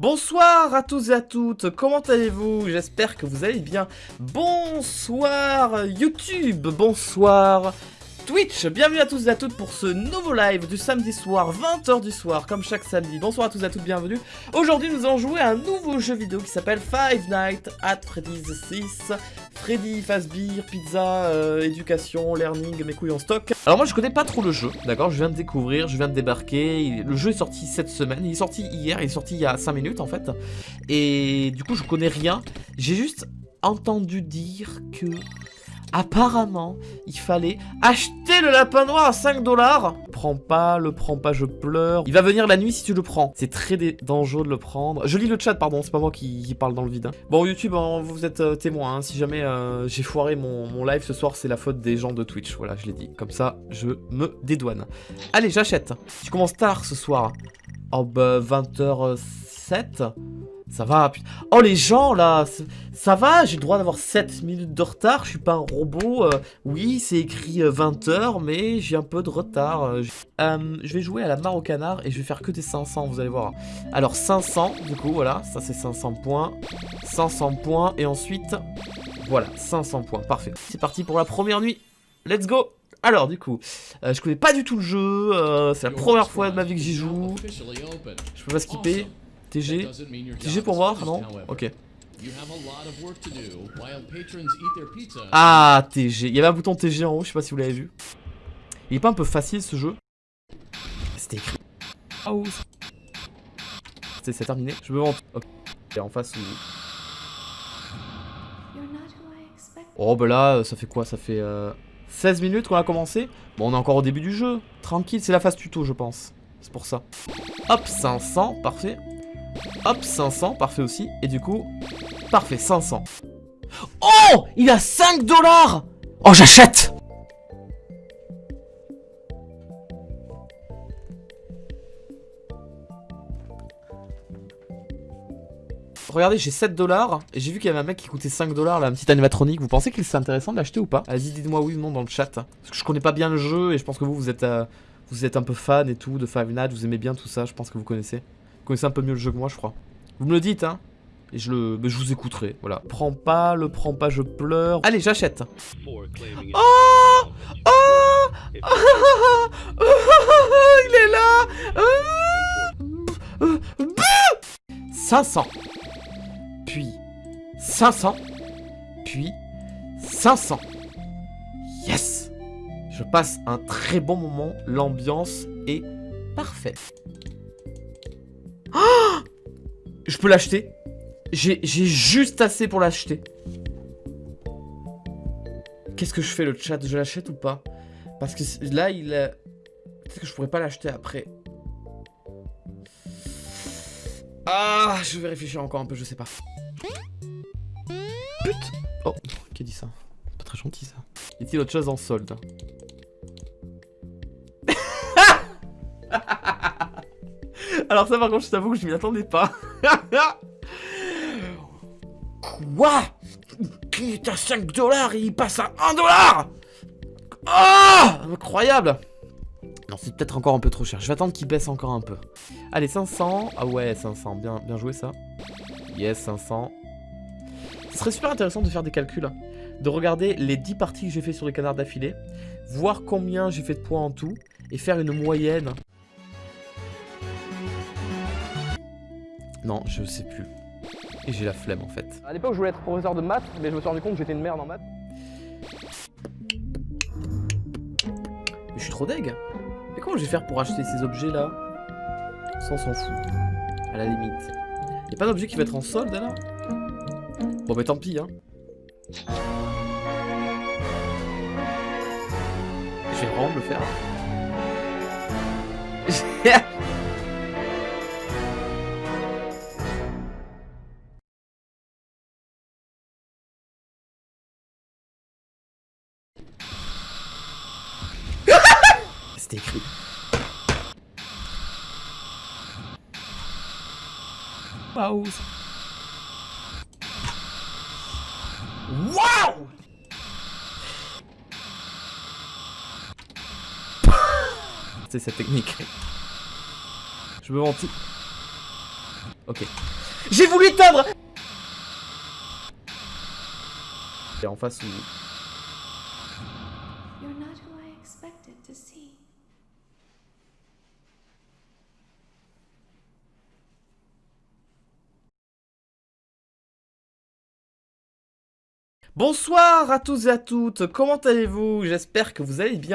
Bonsoir à tous et à toutes, comment allez-vous? J'espère que vous allez bien. Bonsoir YouTube, bonsoir Twitch, bienvenue à tous et à toutes pour ce nouveau live du samedi soir, 20h du soir, comme chaque samedi. Bonsoir à tous et à toutes, bienvenue. Aujourd'hui, nous allons jouer à un nouveau jeu vidéo qui s'appelle Five Nights at Freddy's 6. Freddy, Fazbear, Pizza, euh, Éducation, Learning, mes couilles en stock. Alors moi, je connais pas trop le jeu, d'accord? Je viens de découvrir, je viens de débarquer. Le jeu est sorti cette semaine, il est sorti hier, il est sorti il y a 5 minutes en fait. Et du coup, je connais rien. J'ai juste entendu dire que Apparemment, il fallait acheter le lapin noir à 5 dollars. Prends pas, le prends pas, je pleure. Il va venir la nuit si tu le prends. C'est très dangereux de le prendre. Je lis le chat, pardon, c'est pas moi qui, parle dans le vide. Hein. Bon, YouTube, hein, vous êtes euh, témoin. Hein. Si jamais euh, j'ai foiré mon, live ce soir, c'est la faute des gens de Twitch. Voilà, je l'ai dit. Comme ça, je me dédouane. Allez, j'achète. Tu commences tard ce soir. Oh bah, 20h07 ça va, Oh, les gens, là Ça va, j'ai le droit d'avoir 7 minutes de retard, je suis pas un robot. Euh, oui, c'est écrit 20h, euh, mais j'ai un peu de retard. Euh, je vais jouer à la mare au canard et je vais faire que des 500, vous allez voir. Alors, 500, du coup, voilà, ça c'est 500 points. 500 points, et ensuite, voilà, 500 points, parfait. C'est parti pour la première nuit, let's go alors du coup, je connais pas du tout le jeu, c'est la première fois de ma vie que j'y joue. Je peux pas skipper. TG TG pour voir Non Ok. Ah, TG. Il y avait un bouton TG en haut, je sais pas si vous l'avez vu. Il est pas un peu facile ce jeu C'était écrit. Oh. C'est terminé. Je me vends. Ok. En face où. Oh bah là, ça fait quoi? Ça fait 16 euh, minutes qu'on a commencé. Bon, on est encore au début du jeu. Tranquille, c'est la phase tuto, je pense. C'est pour ça. Hop, 500, parfait. Hop, 500, parfait aussi. Et du coup, parfait, 500. Oh Il a 5 dollars Oh, j'achète Regardez, j'ai 7 dollars et j'ai vu qu'il y avait un mec qui coûtait 5 dollars, là, un petit animatronique. Vous pensez qu'il serait intéressant de l'acheter ou pas? Vas-y, dites-moi oui ou non dans le chat. Parce que je connais pas bien le jeu et je pense que vous, vous êtes, euh, vous êtes un peu fan et tout de Five Nights, vous aimez bien tout ça, je pense que vous connaissez connaissez un peu mieux le jeu que moi, je crois. Vous me le dites, hein et je le, je vous écouterai, voilà. Prends pas, le prends pas, je pleure. Allez, j'achète. Oh Oh Il est là 500. Puis 500. Puis 500. Yes Je passe un très bon moment. L'ambiance est parfaite. Je peux l'acheter. J'ai juste assez pour l'acheter. Qu'est-ce que je fais le chat? Je l'achète ou pas? Parce que là, il a... Peut-être que je pourrais pas l'acheter après. Ah, je vais réfléchir encore un peu, je sais pas. Putain Oh, qui a dit ça? Pas très gentil ça. Y a-t-il autre chose en solde? Alors ça par contre je t'avoue que je m'y attendais pas. Quoi? Qui est à 5 dollars il passe à 1 dollar Oh Incroyable Non c'est peut-être encore un peu trop cher. Je vais attendre qu'il baisse encore un peu. Allez 500. Ah ouais 500. Bien, bien joué ça. Yes 500. Ce serait super intéressant de faire des calculs. Hein. De regarder les 10 parties que j'ai fait sur les canards d'affilée. Voir combien j'ai fait de points en tout. Et faire une moyenne Non, je sais plus. Et j'ai la flemme en fait. À l'époque, je voulais être professeur de maths, mais je me suis rendu compte que j'étais une merde en maths. Mais je suis trop deg. Mais comment je vais faire pour acheter ces objets là Ça, on s'en fout. À la limite. Y'a pas d'objet qui va être en solde là Bon, bah tant pis, hein. Je vais vraiment me le faire. C'était écrit. Waouh Waouh C'est cette technique. Je me mentis. Ok. J'ai voulu éteindre Et en face où... Bonsoir à tous et à toutes, comment allez-vous? J'espère que vous allez bien.